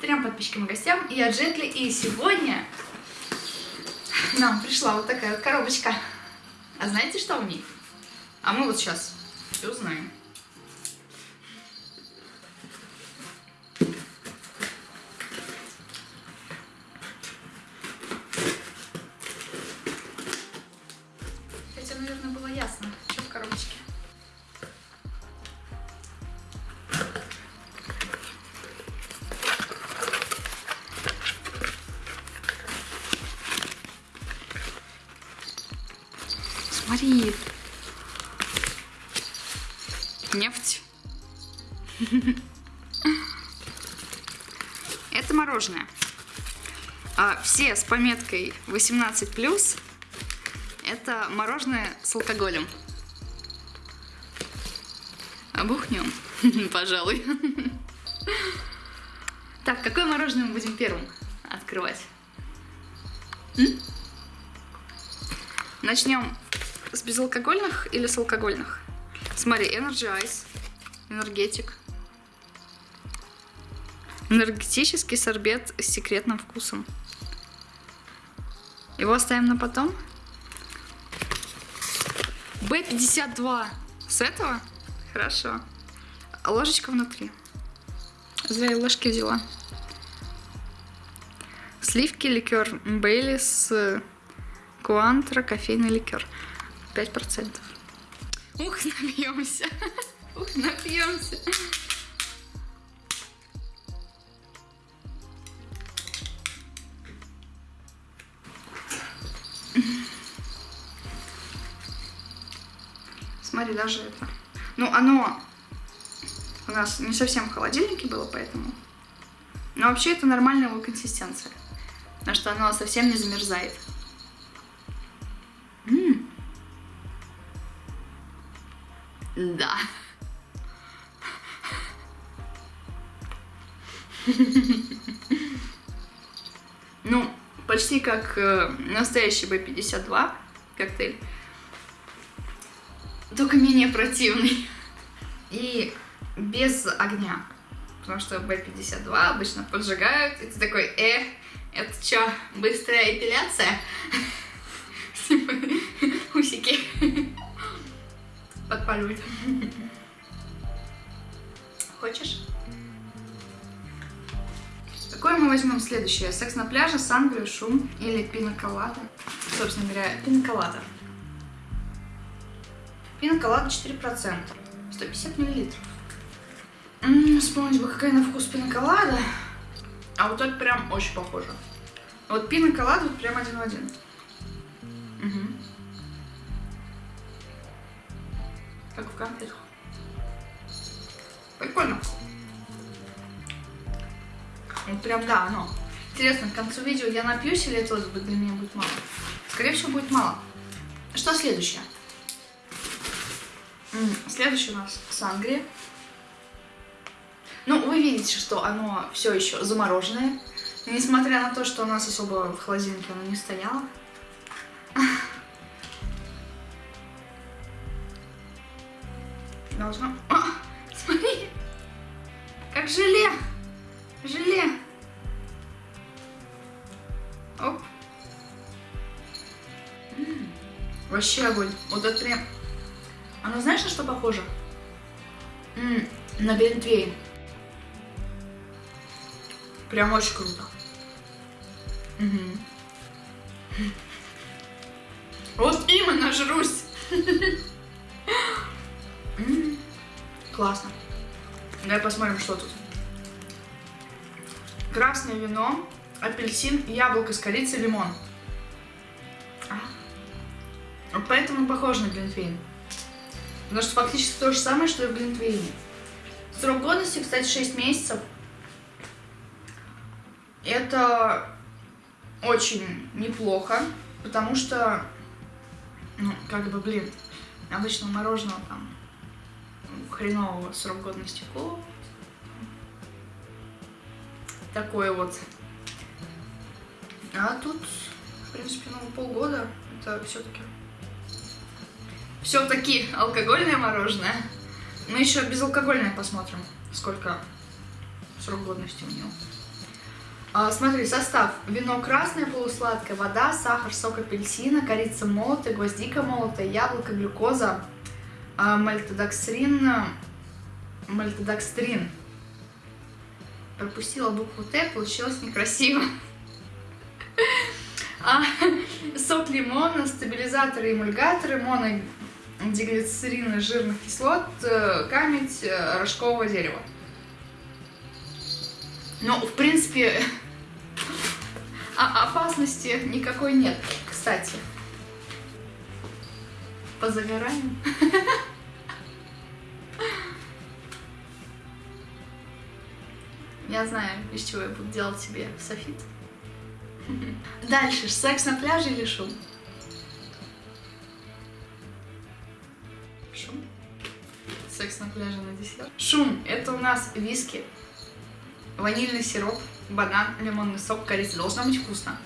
трем подписчикам и гостям. Я Джентли, и сегодня нам пришла вот такая вот коробочка. А знаете, что в ней? А мы вот сейчас все узнаем. Смотри. Нефть. Это мороженое. А все с пометкой 18+, это мороженое с алкоголем. Обухнем, пожалуй. Так, какое мороженое мы будем первым открывать? Начнем с безалкогольных или с алкогольных? Смотри, Energy Ice, энергетик. Энергетический сорбет с секретным вкусом. Его оставим на потом. B52. С этого? Хорошо. Ложечка внутри. Зря я ложки взяла. Сливки, ликер Бейлис, Куантра, кофейный ликер. 5%. Ух, напьемся. Ух, напьемся. Смотри, даже это. Ну, оно у нас не совсем в холодильнике было, поэтому. Но вообще это нормальная его консистенция. Потому что оно совсем не замерзает. Да. Ну, почти как э, настоящий B52 коктейль. Только менее противный. И без огня. Потому что B52 обычно поджигают, и ты такой, э, это что, быстрая эпиляция? Подпаливать. Хочешь? Какое мы возьмем следующее? Секс на пляже, сангрию, шум или пиноколада? Собственно говоря, пиноколада. Пиноколада 4%. 150 миллилитров. М-м, вспомнить бы, какая на вкус пиноколада. А вот это прям очень похоже. Вот пиноколада вот прям один в один. Как в конфетах. Прикольно. Вот прям, да, оно. Интересно, к концу видео я напьюсь или это для меня будет мало? Скорее всего, будет мало. Что следующее? Следующее у нас сангрия. Ну, вы видите, что оно все еще замороженное. Несмотря на то, что у нас особо в холодильнике оно не стояло. Должно... А, смотри! Как желе! Желе! Оп. М -м, вообще огонь. Вот это прям... Оно знаешь, на что похоже? М -м, на Глинтвейн. Прям очень круто. Угу. Вот именно жрусь. Классно. Давай посмотрим, что тут. Красное вино, апельсин, яблоко с корицей, лимон. А. Поэтому похоже на глинтвейн. Потому что фактически то же самое, что и в глинтвейне. Срок годности, кстати, 6 месяцев. Это очень неплохо, потому что, ну, как бы, блин, обычно мороженого там хренового срок годности кола. Такое вот. А тут, в принципе, ну, полгода. Это все-таки... Все-таки алкогольное мороженое. Мы еще безалкогольное посмотрим, сколько срок годности у него. А, смотри, состав. Вино красное, полусладкое, вода, сахар, сок апельсина, корица молотая, гвоздика молотая, яблоко, глюкоза, а, мальтодокстрин, мальтодокстрин. Пропустила букву Т, получилось некрасиво. А, сок лимона, стабилизаторы, эмульгаторы, монодиглицерины жирных кислот, э, камедь э, рожкового дерева. Ну, в принципе, опасности никакой нет, кстати. Позагораем. Я знаю, из чего я буду делать себе софит. Дальше, секс на пляже или шум? Шум. Секс на пляже на десерт. Шум. Это у нас виски, ванильный сироп, банан, лимонный сок, корица. Должно быть вкусно.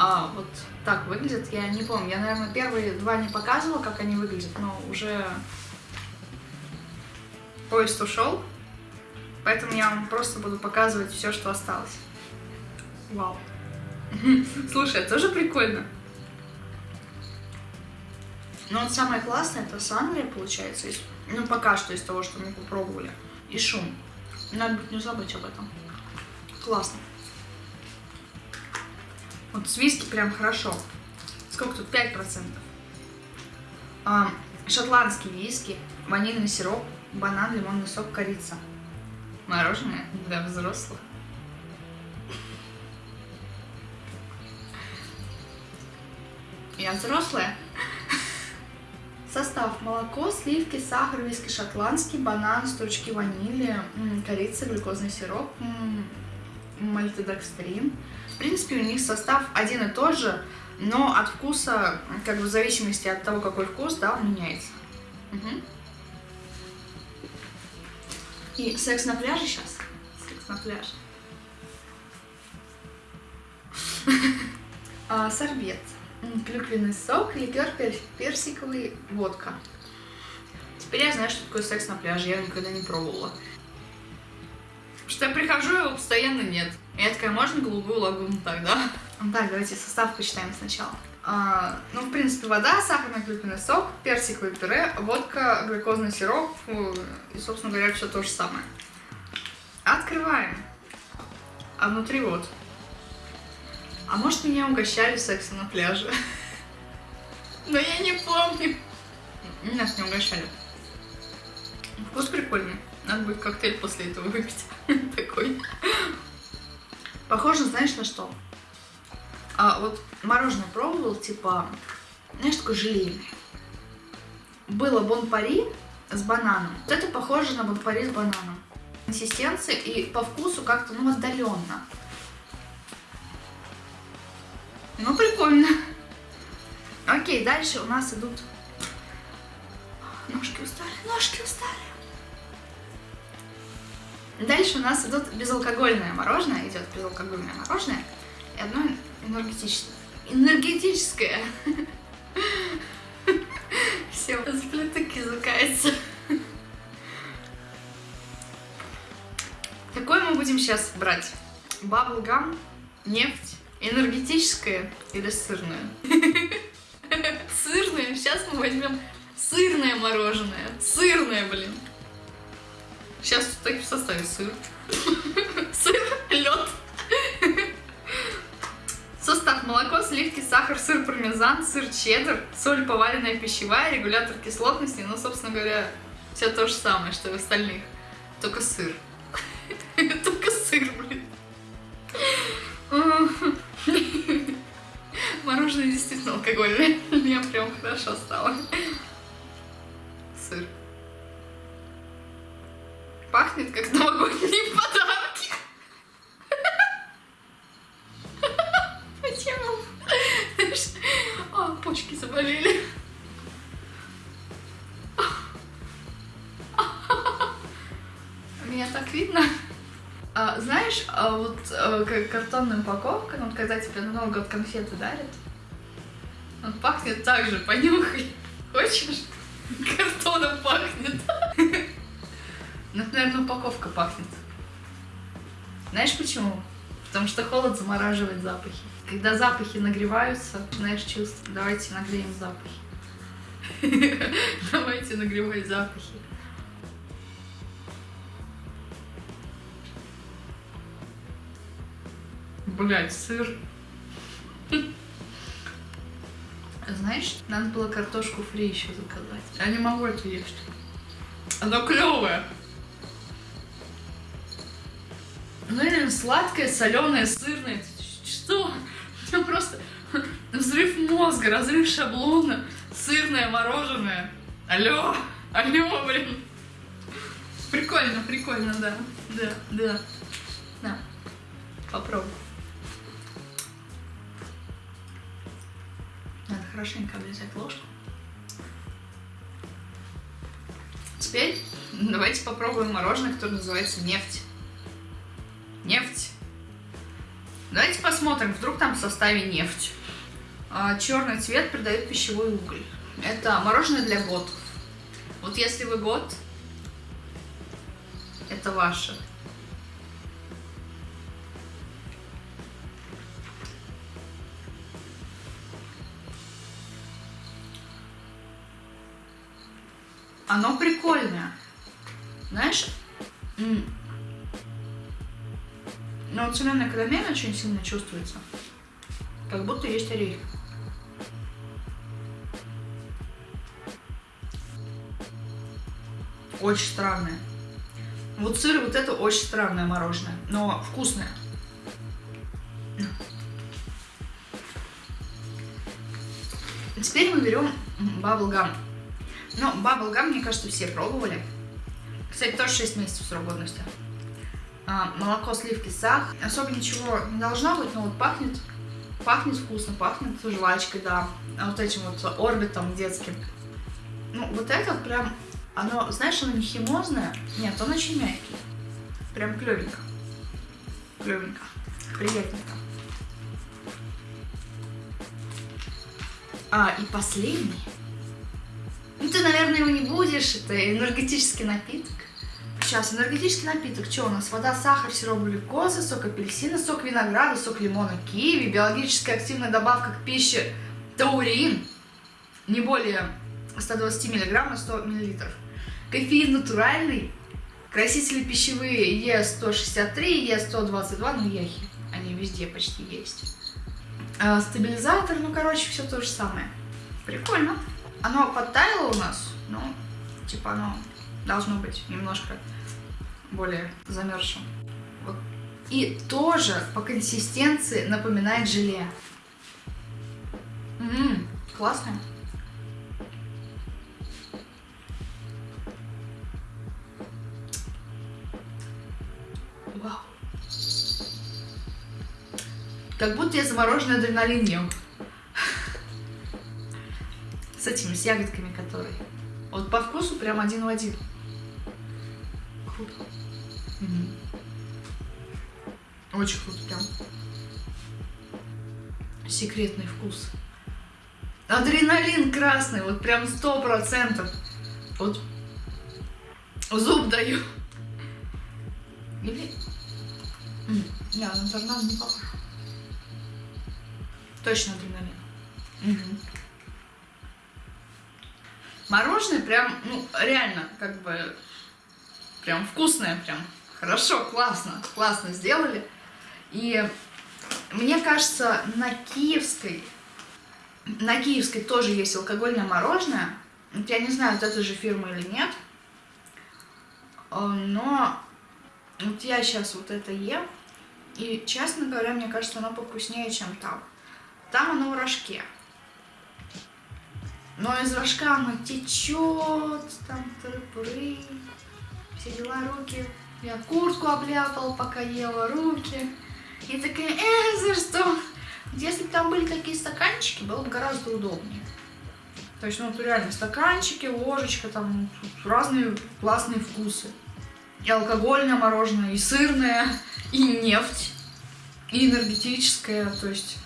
А, вот так выглядит. Я не помню. Я, наверное, первые два не показывала, как они выглядят, но уже поезд ушел. Поэтому я вам просто буду показывать все, что осталось. Вау. Слушай, это тоже прикольно. Но вот самое классное, это Санрия, получается, из, ну, пока что из того, что мы попробовали. И шум. Надо будет не забыть об этом. Классно. Вот с виски прям хорошо. Сколько тут? 5%. А, шотландский виски, ванильный сироп, банан, лимонный сок, корица. Мороженое для взрослых. Я взрослая. Состав. Молоко, сливки, сахар, виски шотландский, банан, стручки ванили, корица, глюкозный сироп, мальтодекстрин. В принципе, у них состав один и тот же, но от вкуса, как бы в зависимости от того, какой вкус, да, он меняется. Угу. И секс на пляже сейчас? Секс на пляже. а, сорбет клюквенный сок, ликер персиковый, водка. Теперь я знаю, что такое секс на пляже, я никогда не пробовала. Что я прихожу, его постоянно нет. Я такая, можно голубую лагуну тогда? Так, давайте состав почитаем сначала. А, ну, в принципе, вода, сахарный клюквенный сок, персиковое пюре, водка, глюкозный сироп и, собственно говоря, все то же самое. Открываем. А внутри вот а может меня угощали сексом на пляже? Но я не помню. Нас не угощали. Вкус прикольный. Надо будет коктейль после этого выпить. Такой. Похоже, знаешь, на что? А вот мороженое пробовал, типа, знаешь, такое желейное. Было бон-пари с бананом. Вот это похоже на бон-пари с бананом. Консистенция и по вкусу как-то, ну, отдаленно. Ну, прикольно. Окей, дальше у нас идут... Ножки устали, ножки устали. Дальше у нас идут безалкогольное мороженое, идет безалкогольное мороженое и одно энергетическое. Энергетическое. Все, сплиток языкается. Какое мы будем сейчас брать? Баблгам, нефть, Энергетическое или сырное? Сырное. Сейчас мы возьмем сырное мороженое. Сырное, блин. Сейчас в составе сыр. Сыр, лед. Состав молоко, сливки, сахар, сыр пармезан, сыр чеддер, соль поваренная пищевая, регулятор кислотности, ну, собственно говоря, все то же самое, что и в остальных. Только сыр. Только сыр, блин. Мороженое действительно алкогольное. Мне прям хорошо стало. Когда тебе на Новый год конфеты дарят, он пахнет так же, понюхай. Хочешь? Картоном пахнет. Ну, наверное, упаковка пахнет. Знаешь почему? Потому что холод замораживает запахи. Когда запахи нагреваются, начинаешь чувствовать. Давайте нагреем запахи. Давайте нагревать запахи. Блять, сыр. Знаешь, надо было картошку фри еще заказать. Я не могу это есть. Оно клевое. Ну или сладкое, соленое, сырное. Что? У меня просто взрыв мозга, разрыв шаблона, сырное мороженое. Алло, алло, блин. Прикольно, прикольно, да. Да, да. Да. Попробуй. Надо хорошенько облизать ложку. Теперь давайте попробуем мороженое, которое называется нефть. Нефть. Давайте посмотрим, вдруг там в составе нефть. А, черный цвет придает пищевой уголь. Это мороженое для готов. Вот если вы год, это ваше. Оно прикольное. Знаешь, но вот соленая карамель очень сильно чувствуется. Как будто есть орехи. Очень странное. Вот сыр, вот это очень странное мороженое, но вкусное. Теперь мы берем баблгам. Ну, баблгам, мне кажется, все пробовали. Кстати, тоже 6 месяцев срок годности. А, молоко, сливки, сахар. Особо ничего не должно быть, но вот пахнет, пахнет вкусно, пахнет жвачкой, да. А вот этим вот орбитом детским. Ну, вот это прям, оно, знаешь, оно не химозное. Нет, он очень мягкий. Прям клевенько. Клевенько. Приятненько. А, и последний. Наверное, его не будешь. Это энергетический напиток. Сейчас, энергетический напиток. Что у нас? Вода, сахар, сироп глюкозы, сок апельсина, сок винограда, сок лимона, киви, биологически активная добавка к пище таурин. Не более 120 мг на 100 мл. Кофеин натуральный. Красители пищевые Е163, Е122, ну ехи. Они везде почти есть. А, стабилизатор, ну короче, все то же самое. Прикольно. Оно подтаяло у нас, ну, типа оно должно быть немножко более замерзшим. Вот. И тоже по консистенции напоминает желе. Ммм, классно. Вау. Как будто я замороженный адреналин ем этими, с ягодками которые. Вот по вкусу прям один в один. Круто. Угу. Очень круто прям. Секретный вкус. Адреналин красный, вот прям сто процентов. Вот зуб даю. Или... Не, на торнадо не похож. Точно адреналин. Угу. Мороженое прям, ну, реально, как бы, прям вкусное, прям хорошо, классно, классно сделали. И мне кажется, на киевской, на киевской тоже есть алкогольное мороженое. Вот я не знаю, от этой же фирмы или нет. Э, но вот я сейчас вот это ем. И, честно говоря, мне кажется, оно повкуснее, чем там. Там оно в рожке. Но из рожка оно течет, там тыры все дела, руки. Я куртку обляпал, пока ела руки. И такая, э, за что? Если бы там были такие стаканчики, было бы гораздо удобнее. То есть, ну, реально, стаканчики, ложечка, там разные классные вкусы. И алкогольное мороженое, и сырное, и нефть, и энергетическое, то есть...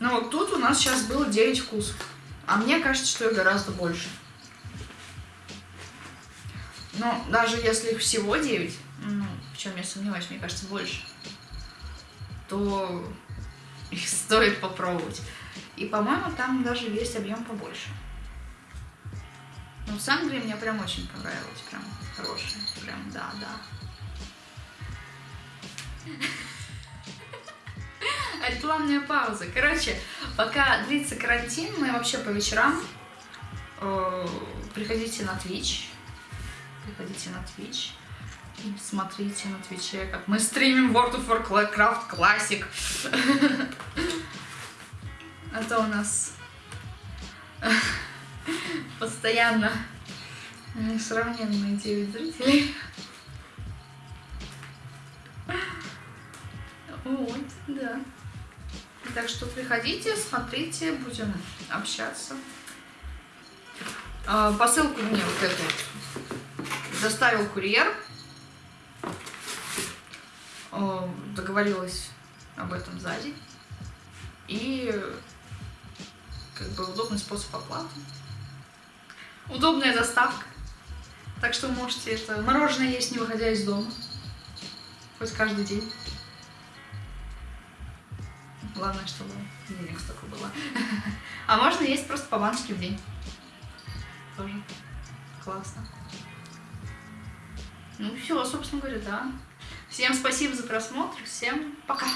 Ну, вот тут у нас сейчас было 9 вкусов. А мне кажется, что их гораздо больше. Но даже если их всего 9, ну, в чем я сомневаюсь, мне кажется, больше, то их стоит попробовать. И, по-моему, там даже есть объем побольше. Ну, Сангрия мне прям очень понравилась. Прям хорошая. Прям, да, да. Рекламная пауза. Короче, пока длится карантин, мы вообще по вечерам э, приходите на Twitch. Приходите на Twitch. И смотрите на Твиче, как мы стримим World of Warcraft Classic. А то у нас постоянно несравненные 9 зрителей. Вот, да. Так что приходите, смотрите, будем общаться. А, посылку мне вот эту доставил курьер. Договорилась об этом сзади. И как бы удобный способ оплаты. Удобная доставка. Так что можете это мороженое есть, не выходя из дома. Хоть каждый день. Главное, чтобы денег столько было. А можно есть просто по баночке в день. Тоже классно. Ну все, собственно говоря, да. Всем спасибо за просмотр. Всем пока.